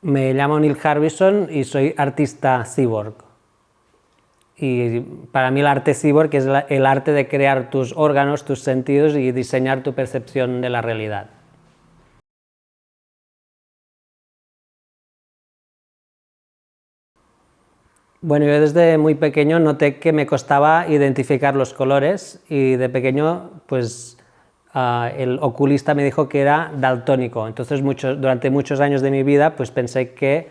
Me llamo Neil Harbison y soy artista cyborg. Y para mí el arte cyborg es el arte de crear tus órganos, tus sentidos y diseñar tu percepción de la realidad. Bueno, yo desde muy pequeño noté que me costaba identificar los colores y de pequeño pues ah, el oculista me dijo que era daltónico, entonces durante muchos años de mi vida pues pensé que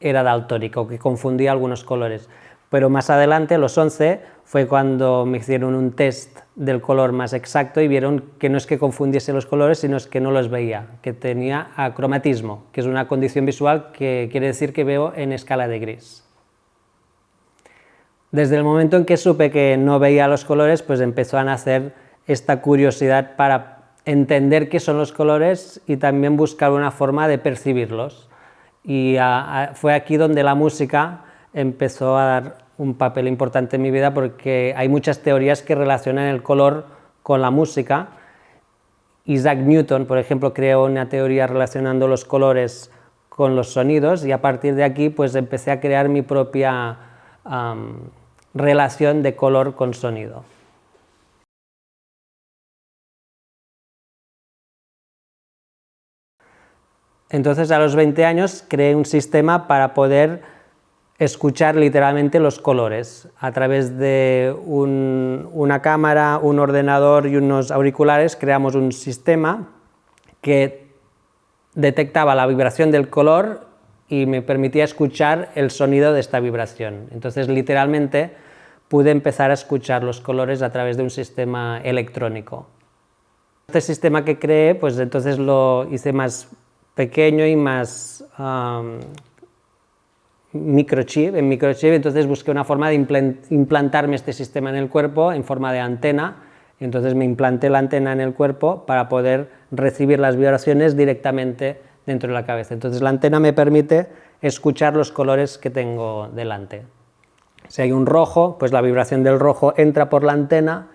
era daltónico, que confundía algunos colores. Pero más adelante, a los 11, fue cuando me hicieron un test del color más exacto y vieron que no es que confundiese los colores, sino es que no los veía, que tenía acromatismo, que es una condición visual que quiere decir que veo en escala de gris. Desde el momento en que supe que no veía los colores, pues empezó a nacer esta curiosidad para entender qué son los colores y también buscar una forma de percibirlos. Y fue aquí donde la música empezó a dar un papel importante en mi vida porque hay muchas teorías que relacionan el color con la música. Isaac Newton, por ejemplo, creó una teoría relacionando los colores con los sonidos y a partir de aquí pues empecé a crear mi propia relación de color con sonido. Entonces a los 20 años creé un sistema para poder escuchar literalmente los colores a través de una cámara, un ordenador y unos auriculares creamos un sistema que detectaba la vibración del color y me permitía escuchar el sonido de esta vibración. Entonces, literalmente, pude empezar a escuchar los colores a través de un sistema electrónico. Este sistema que creé, pues entonces lo hice más pequeño y más microchip, en microchip, entonces busqué una forma de implantarme este sistema en el cuerpo en forma de antena, entonces me implanté la antena en el cuerpo para poder recibir las vibraciones directamente dentro de la cabeza. Entonces la antena me permite escuchar los colores que tengo delante. Si hay un rojo, pues la vibración del rojo entra por la antena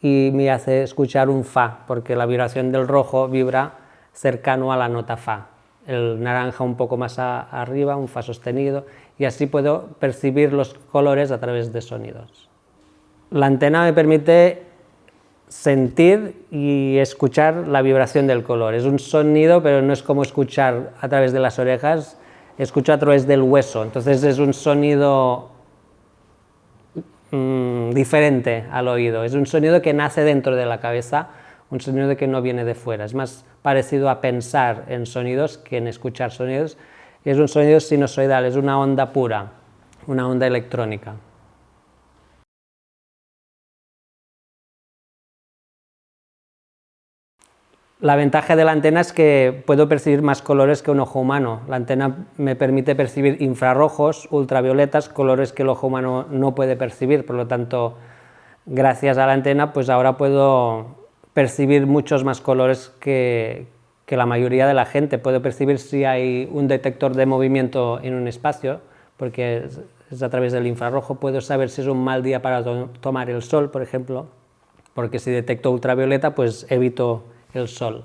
y me hace escuchar un Fa, porque la vibración del rojo vibra cercano a la nota Fa. El naranja un poco más arriba, un Fa sostenido, y así puedo percibir los colores a través de sonidos. La antena me permite sentir y escuchar la vibración del color. Es un sonido, pero no es como escuchar a través de las orejas, escucho a través del hueso, entonces es un sonido mm, diferente al oído, es un sonido que nace dentro de la cabeza, un sonido que no viene de fuera, es más parecido a pensar en sonidos que en escuchar sonidos, es un sonido sinusoidal, es una onda pura, una onda electrónica. La ventaja de la antena es que puedo percibir más colores que un ojo humano. La antena me permite percibir infrarrojos, ultravioletas, colores que el ojo humano no puede percibir, por lo tanto, gracias a la antena, pues ahora puedo percibir muchos más colores que, que la mayoría de la gente. Puede percibir si hay un detector de movimiento en un espacio, porque es a través del infrarrojo, puedo saber si es un mal día para tomar el sol, por ejemplo, porque si detecto ultravioleta, pues evito el sol.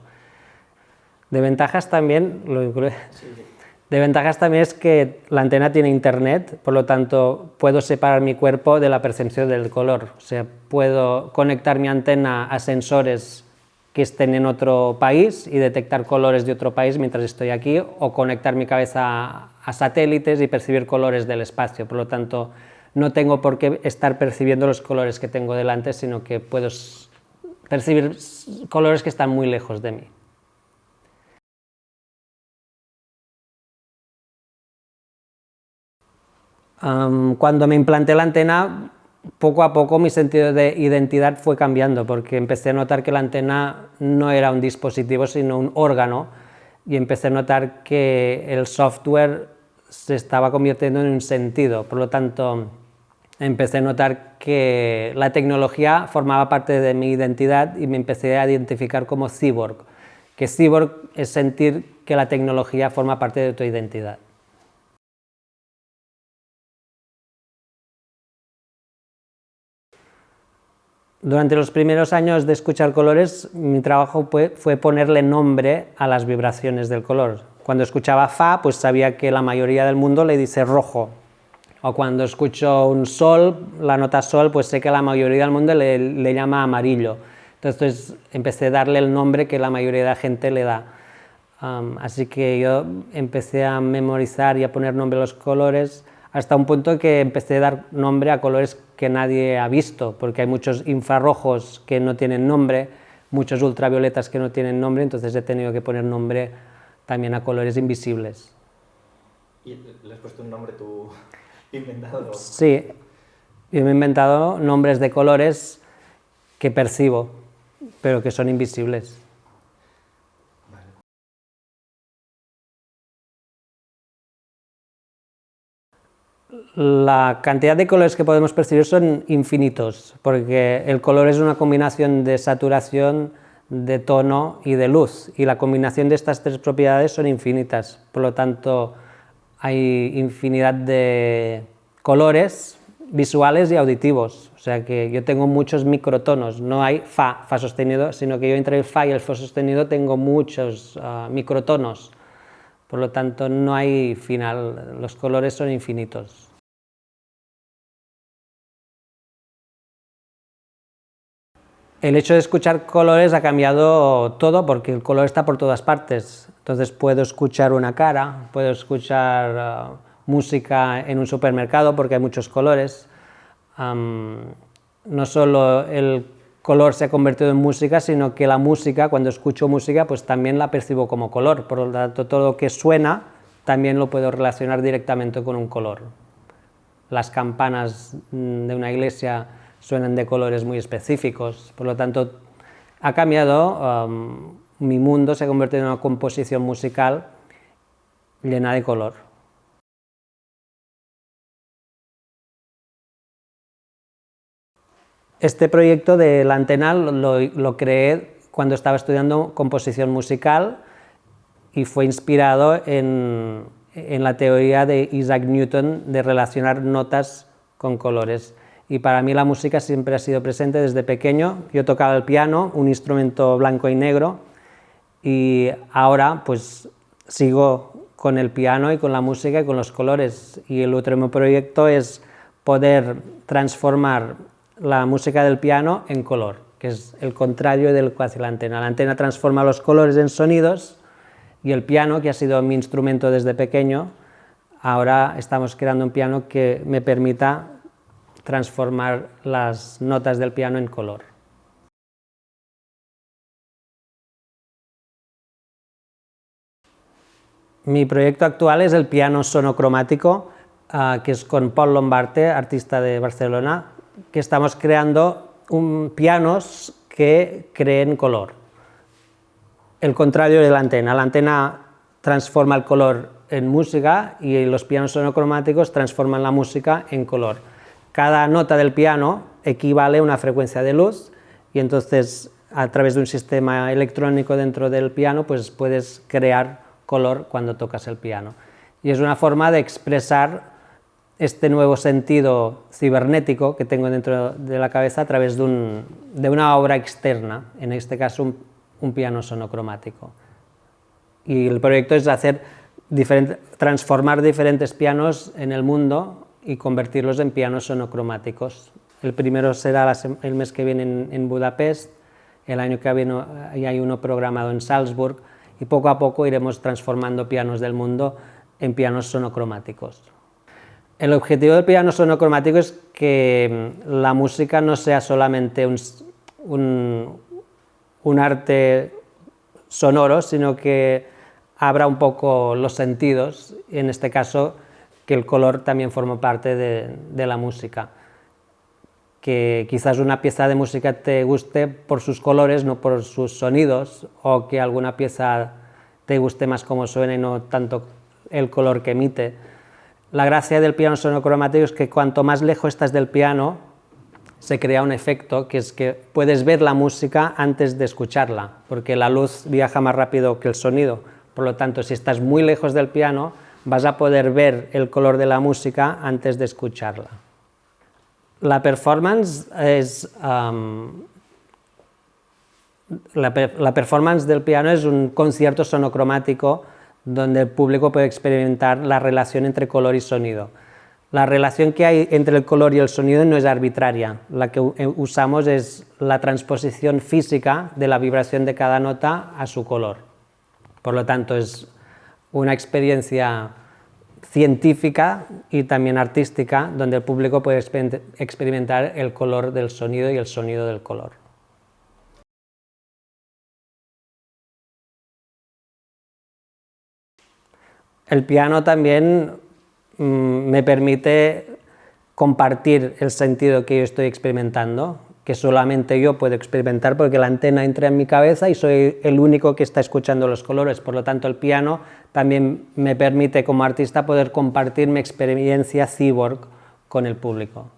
De ventajas también, lo de ventajas también es que la antena tiene internet, por lo tanto puedo separar mi cuerpo de la percepción del color, o sea, puedo conectar mi antena a sensores que estén en otro país y detectar colores de otro país mientras estoy aquí, o conectar mi cabeza a satélites y percibir colores del espacio. Por lo tanto, no tengo por qué estar percibiendo los colores que tengo delante, sino que puedo percibir colores que están muy lejos de mí. Cuando me implanté la antena, poco a poco mi sentido de identidad fue cambiando porque empecé a notar que la antena no era un dispositivo sino un órgano y empecé a notar que el software se estaba convirtiendo en un sentido, por lo tanto empecé a notar que la tecnología formaba parte de mi identidad y me empecé a identificar como cyborg, que cyborg es sentir que la tecnología forma parte de tu identidad. Durante los primeros años de escuchar colores, mi trabajo fue, ponerle nombre a las vibraciones del color. Cuando escuchaba fa, pues sabía que la mayoría del mundo le dice rojo. O cuando escucho un sol, la nota sol, pues sé que la mayoría del mundo le, llama amarillo. Entonces empecé a darle el nombre que la mayoría de la gente le da. así que yo empecé a memorizar y a poner nombre a los colores hasta un punto que empecé a dar nombre a colores que nadie ha visto, porque hay muchos infrarrojos que no tienen nombre, muchos ultravioletas que no tienen nombre, entonces he tenido que poner nombre también a colores invisibles. ¿Y le has puesto un nombre tú inventado? Sí, yo me he inventado nombres de colores que percibo, pero que son invisibles. La cantidad de colores que podemos percibir son infinitos, porque el color es una combinación de saturación, de tono y de luz, y la combinación de estas tres propiedades son infinitas, por lo tanto hay infinidad de colores visuales y auditivos, o sea que yo tengo muchos microtonos, no hay fa, fa sostenido, sino que yo entre el fa y el fa sostenido tengo muchos ah, microtonos, por lo tanto, no hay final, los colores son infinitos. El hecho de escuchar colores ha cambiado todo porque el color está por todas partes. Entonces puedo escuchar una cara, puedo escuchar uh, música en un supermercado porque hay muchos colores. no solo el color se ha convertido en música, sino que la música, cuando escucho música, pues también la percibo como color, por lo tanto todo lo que suena también lo puedo relacionar directamente con un color. Las campanas mm, de una iglesia suenan de colores muy específicos, por lo tanto ha cambiado, um, mi mundo se ha convertido en una composición musical llena de color. Este proyecto de la antena lo, creé cuando estaba estudiando composición musical y fue inspirado en, la teoría de Isaac Newton de relacionar notas con colores. Y para mí la música siempre ha sido presente desde pequeño. Yo tocaba el piano, un instrumento blanco y negro, y ahora pues sigo con el piano y con la música y con los colores. Y el último proyecto es poder transformar la música del piano en color, que es el contrario del que hace la antena. La antena transforma los colores en sonidos y el piano, que ha sido mi instrumento desde pequeño, ahora estamos creando un piano que me permita transformar las notas del piano en color. Mi proyecto actual es el piano sonocromático, ah, que es con Paul Lombarte, artista de Barcelona, que estamos creando un, pianos que creen color. El contrario de la antena, la antena transforma el color en música y los pianos sonocromáticos transforman la música en color. Cada nota del piano equivale a una frecuencia de luz y entonces a través de un sistema electrónico dentro del piano pues puedes crear color cuando tocas el piano. Y es una forma de expresar este nuevo sentido cibernético que tengo dentro de la cabeza a través de, una obra externa, en este caso un, piano sonocromático. Y el proyecto es hacer transformar diferentes pianos en el mundo y convertirlos en pianos sonocromáticos. El primero será el mes que viene en, Budapest, el año que viene hay uno programado en Salzburg y poco a poco iremos transformando pianos del mundo en pianos sonocromáticos. El objetivo del piano sonocromático es que mm, la música no sea solamente un, arte sonoro, sino que abra un poco los sentidos, en este caso que el color también forma parte de, de, la música. Que quizás una pieza de música te guste por sus colores, no por sus sonidos, o que alguna pieza te guste más como suena y no tanto el color que emite. La gracia del piano sonocromático es que cuanto más lejos estás del piano, se crea un efecto que es que puedes ver la música antes de escucharla, porque la luz viaja más rápido que el sonido. Por lo tanto, si estás muy lejos del piano, vas a poder ver el color de la música antes de escucharla. La performance performance del piano es un concierto sonocromático donde el público puede experimentar la relación entre color y sonido. La relación que hay entre el color y el sonido no es arbitraria, la que usamos es la transposición física de la vibración de cada nota a su color. Por lo tanto, es una experiencia científica y también artística, donde el público puede experimentar el color del sonido y el sonido del color. El piano también mm, me permite compartir el sentido que yo estoy experimentando, que solamente yo puedo experimentar porque la antena entra en mi cabeza y soy el único que está escuchando los colores, por lo tanto el piano también me permite como artista poder compartir mi experiencia cyborg con el público.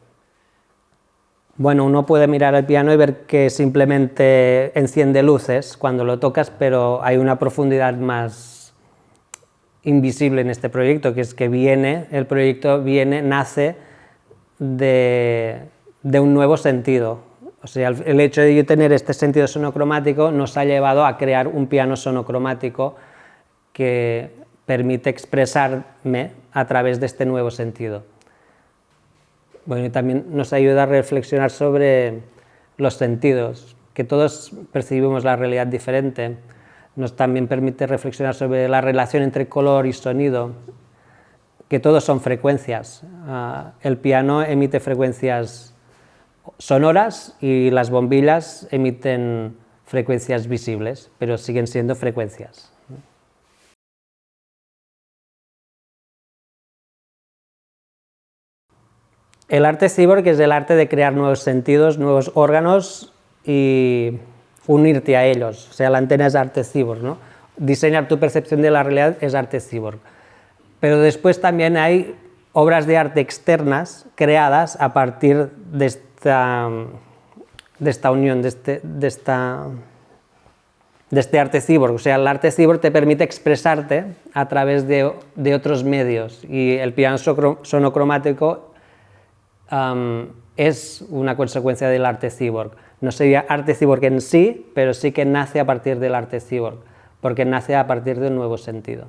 Bueno, uno puede mirar el piano y ver que simplemente enciende luces cuando lo tocas, pero hay una profundidad más invisible en este proyecto, que es que viene, el proyecto viene, nace de, de un nuevo sentido. O sea, el hecho de yo tener este sentido sonocromático nos ha llevado a crear un piano sonocromático que permite expresarme a través de este nuevo sentido. Bueno, y también nos ayuda a reflexionar sobre los sentidos, que todos percibimos la realidad diferente. Nos también permite reflexionar sobre la relación entre color y sonido, que todos son frecuencias. Ah, el piano emite frecuencias sonoras y las bombillas emiten frecuencias visibles, pero siguen siendo frecuencias. El arte cyborg es el arte de crear nuevos sentidos, nuevos órganos y unirte a ellos. O sea, la antena es arte cyborg, ¿no? Diseñar tu percepción de la realidad es arte cyborg. Pero después también hay obras de arte externas creadas a partir de esta, de esta unión, de este, de, esta, de este arte cyborg. O sea, el arte cyborg te permite expresarte a través de, de otros medios y el piano sonocromático es una consecuencia del arte cyborg. No sería arte cyborg en sí, pero sí que nace a partir del arte cyborg, porque nace a partir de un nuevo sentido.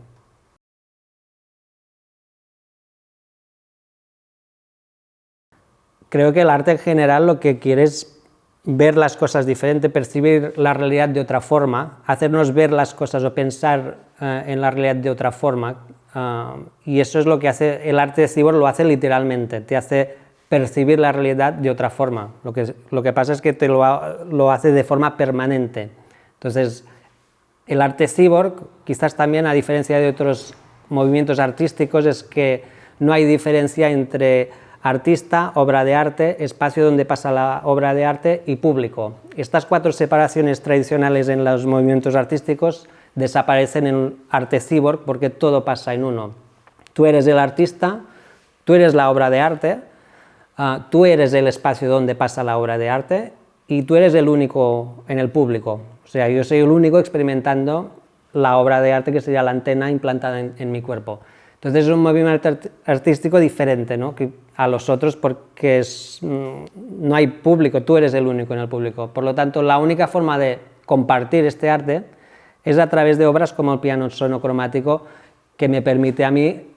Creo que el arte en general lo que quiere es ver las cosas diferente, percibir la realidad de otra forma, hacernos ver las cosas o pensar eh, en la realidad de otra forma, ah, y eso es lo que hace el arte cyborg, lo hace literalmente, te hace percibir la realidad de otra forma. Lo que, lo que pasa es que te lo, lo hace de forma permanente. Entonces, el arte cyborg, quizás también a diferencia de otros movimientos artísticos, es que no hay diferencia entre artista, obra de arte, espacio donde pasa la obra de arte y público. Estas cuatro separaciones tradicionales en los movimientos artísticos desaparecen en arte cyborg porque todo pasa en uno. Tú eres el artista, tú eres la obra de arte, Ah, tú eres el espacio donde pasa la obra de arte y tú eres el único en el público. O sea, yo soy el único experimentando la obra de arte que sería la antena implantada en, mi cuerpo. Entonces es un movimiento artístico diferente ¿no? que a los otros porque mm, no hay público, tú eres el único en el público. Por lo tanto, la única forma de compartir este arte es a través de obras como el piano sonocromático que me permite a mí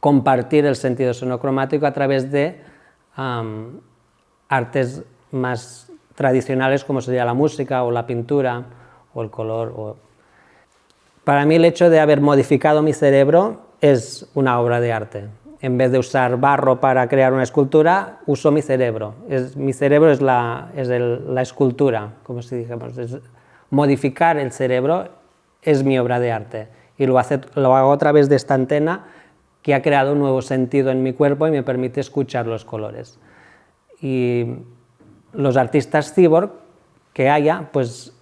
compartir el sentido sonocromático a través de artes más tradicionales como sería la música o la pintura o el color. Para mí el hecho de haber modificado mi cerebro es una obra de arte. En vez de usar barro para crear una escultura, uso mi cerebro. Es, mi cerebro es la, es la escultura, como si dijéramos. modificar el cerebro es mi obra de arte. Y lo, lo hago a través de esta antena que ha creado un nuevo sentido en mi cuerpo y me permite escuchar los colores. Y los artistas cyborg que haya, pues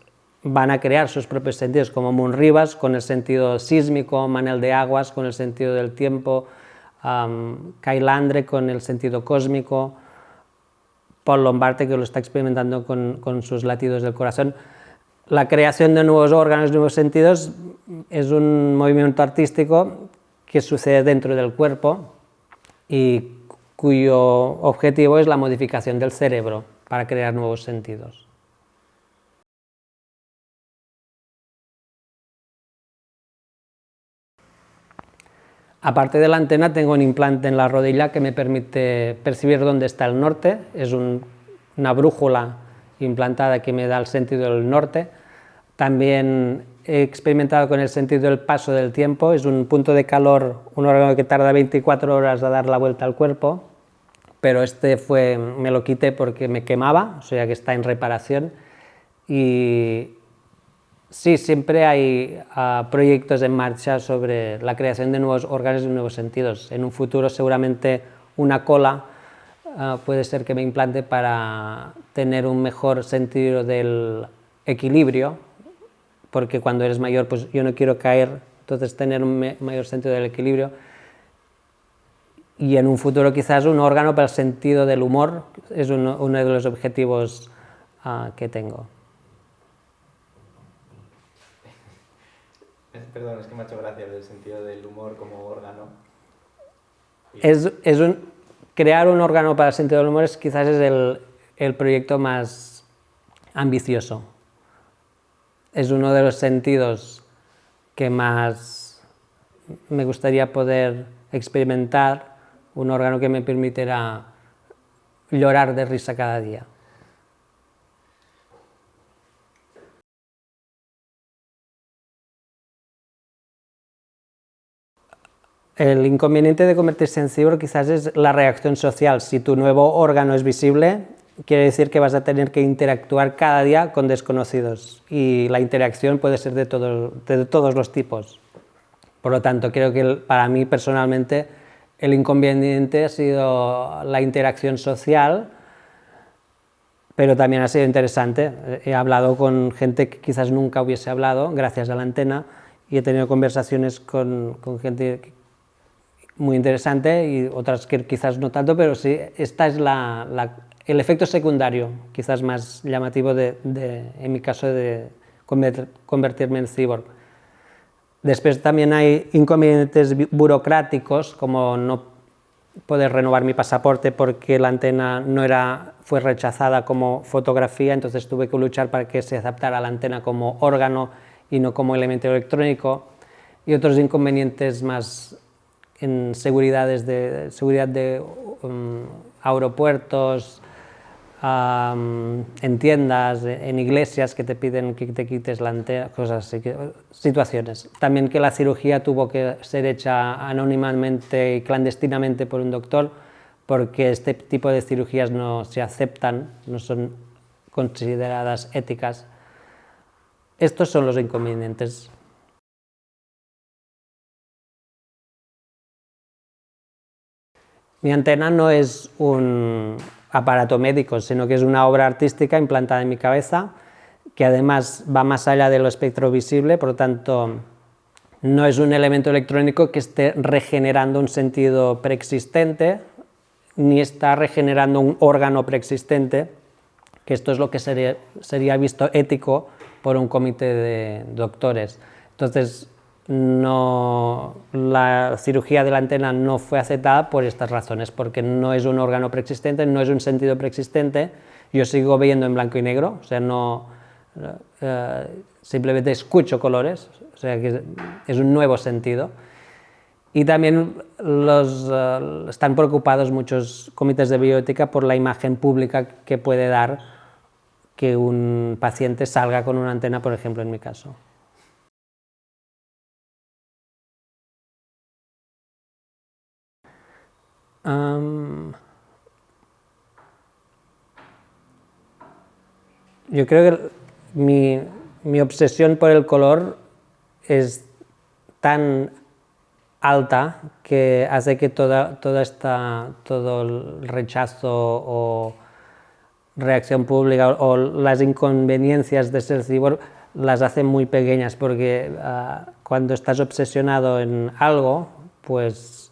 van a crear sus propios sentidos, como Moon Rivas con el sentido sísmico, Manel de Aguas con el sentido del tiempo, um, Kailandre con el sentido cósmico, Paul Lombarte que lo está experimentando con, con sus latidos del corazón. La creación de nuevos órganos, nuevos sentidos, es un movimiento artístico que sucede dentro del cuerpo y cuyo objetivo es la modificación del cerebro para crear nuevos sentidos. Aparte de la antena, tengo un implante en la rodilla que me permite percibir dónde está el norte, es una brújula implantada que me da el sentido del norte. También experimentado con el sentido del paso del tiempo, es un punto de calor, un órgano que tarda 24 horas a dar la vuelta al cuerpo, pero este fue, me lo quité porque me quemaba, o sea que está en reparación, y sí, siempre hay uh, proyectos en marcha sobre la creación de nuevos órganos y nuevos sentidos. En un futuro seguramente una cola uh, puede ser que me implante para tener un mejor sentido del equilibrio, porque cuando eres mayor pues yo no quiero caer, entonces tener un mayor sentido del equilibrio y en un futuro quizás un órgano para el sentido del humor es uno, uno de los objetivos uh, que tengo. Perdón, es que me ha hecho gracia el sentido del humor como órgano. Es, es un, crear un órgano para el sentido del humor es, quizás es el, el proyecto más ambicioso es uno de los sentidos que más me gustaría poder experimentar, un órgano que me permitirá llorar de risa cada día. El inconveniente de convertirse en cibor quizás es la reacción social. Si tu nuevo órgano es visible, quiere decir que vas a tener que interactuar cada día con desconocidos y la interacción puede ser de, de todos los tipos. Por lo tanto, creo que para mí personalmente el inconveniente ha sido la interacción social, pero también ha sido interesante. He hablado con gente que quizás nunca hubiese hablado gracias a la antena y he tenido conversaciones con, con gente muy interesante y otras que quizás no tanto, pero sí, esta es la, la, el efecto secundario, quizás más llamativo de, de, en mi caso de convertirme en cyborg. Después también hay inconvenientes burocráticos, como no poder renovar mi pasaporte porque la antena no era, fue rechazada como fotografía, entonces tuve que luchar para que se aceptara la antena como órgano y no como elemento electrónico, y otros inconvenientes más en seguridades de, seguridad de um, aeropuertos, en tiendas, en iglesias que te piden que te quites la antena, cosas así, situaciones. También que la cirugía tuvo que ser hecha anónimamente y clandestinamente por un doctor, porque este tipo de cirugías no se aceptan, no son consideradas éticas. Estos son los inconvenientes. Mi antena no es un, aparato médico, sino que es una obra artística implantada en mi cabeza, que además va más allá de lo espectro visible, por lo tanto no es un elemento electrónico que esté regenerando un sentido preexistente, ni está regenerando un órgano preexistente, que esto es lo que sería, sería visto ético por un comité de doctores. Entonces, no, la cirugía de la antena no fue aceptada por estas razones, porque no es un órgano preexistente, no es un sentido preexistente, yo sigo viendo en blanco y negro, o sea, no, uh, simplemente escucho colores, o sea, que es un nuevo sentido. Y también los, uh, están preocupados muchos comités de bioética por la imagen pública que puede dar que un paciente salga con una antena, por ejemplo, en mi caso. Yo creo que mi, mi, obsesión por el color es tan alta que hace que toda, toda esta, todo el rechazo o reacción pública o, las inconveniencias de ser cibor las hace muy pequeñas porque uh, cuando estás obsesionado en algo, pues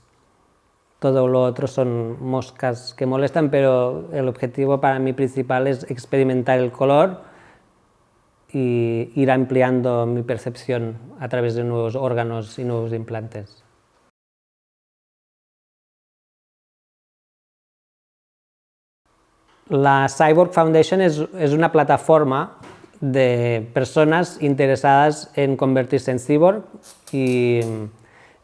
todo lo otro son moscas que molestan, pero el objetivo para mí principal es experimentar el color y ir ampliando mi percepción a través de nuevos órganos y nuevos implantes. La Cyborg Foundation es, es, una plataforma de personas interesadas en convertirse en cyborg y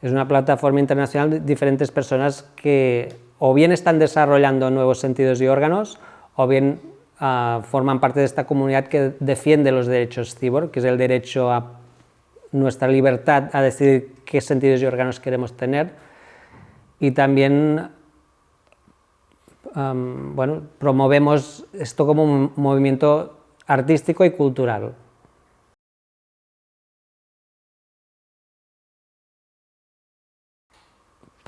Es una plataforma internacional de diferentes personas que o bien están desarrollando nuevos sentidos y órganos, o bien uh, forman parte de esta comunidad que defiende los derechos cyborg, que es el derecho a nuestra libertad a decidir qué sentidos y órganos queremos tener, y también bueno, promovemos esto como un movimiento artístico y cultural.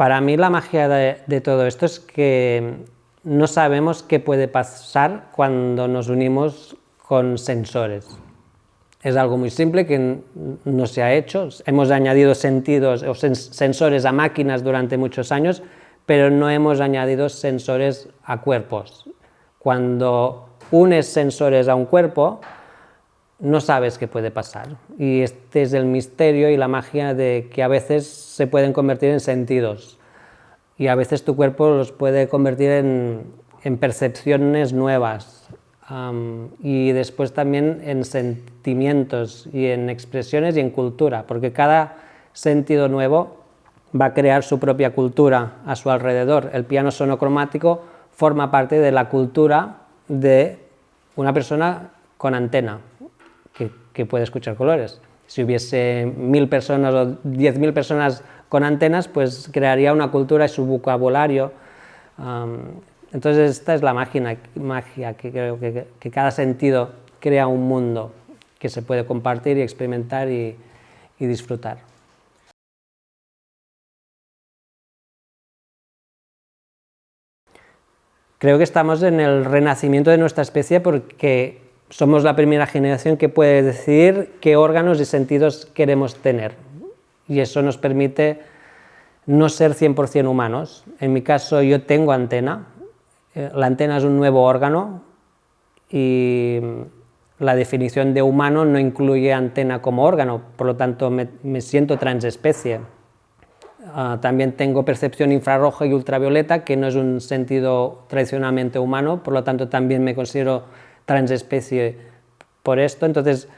Para mí la magia de, todo esto es que no sabemos qué puede pasar cuando nos unimos con sensores. Es algo muy simple que no se ha hecho, hemos añadido sentidos o sensores a máquinas durante muchos años, pero no hemos añadido sensores a cuerpos. Cuando unes sensores a un cuerpo, no sabes qué puede pasar. Y este es el misterio y la magia de que a veces se pueden convertir en sentidos. Y a veces tu cuerpo los puede convertir en, percepciones nuevas. y después también en sentimientos y en expresiones y en cultura, porque cada sentido nuevo va a crear su propia cultura a su alrededor. El piano sonocromático forma parte de la cultura de una persona con antena, que, puede escuchar colores. Si hubiese mil personas o diez mil personas con antenas, pues crearía una cultura y su vocabulario. entonces esta es la magia, magia que creo que, cada sentido crea un mundo que se puede compartir y experimentar y disfrutar. Creo que estamos en el renacimiento de nuestra especie porque somos la primera generación que puede decidir qué órganos y sentidos queremos tener. Y eso nos permite no ser 100% humanos. En mi caso yo tengo antena, eh, la antena es un nuevo órgano y la definición de humano no incluye antena como órgano, por lo tanto me, me siento transespecie. Ah, también tengo percepción infrarroja y ultravioleta, que no es un sentido tradicionalmente humano, por lo tanto también me considero transespecie por esto. Entonces,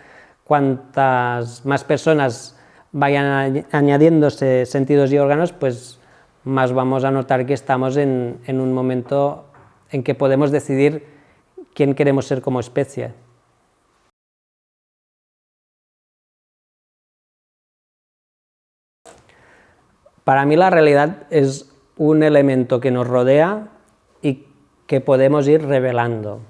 cuantas más personas vayan añadiéndose sentidos y órganos, pues más vamos a notar que estamos en un momento en que podemos decidir quién queremos ser como especie. Para mí la realidad es un elemento que nos rodea y que podemos ir revelando.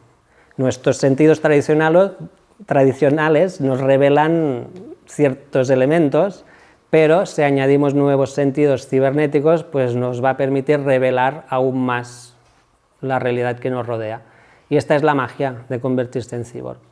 Nuestros sentidos tradicionales, nos revelan ciertos elementos, pero si añadimos nuevos sentidos cibernéticos, pues nos va a permitir revelar aún más la realidad que nos rodea. Y esta es la magia de convertirse en cyborg.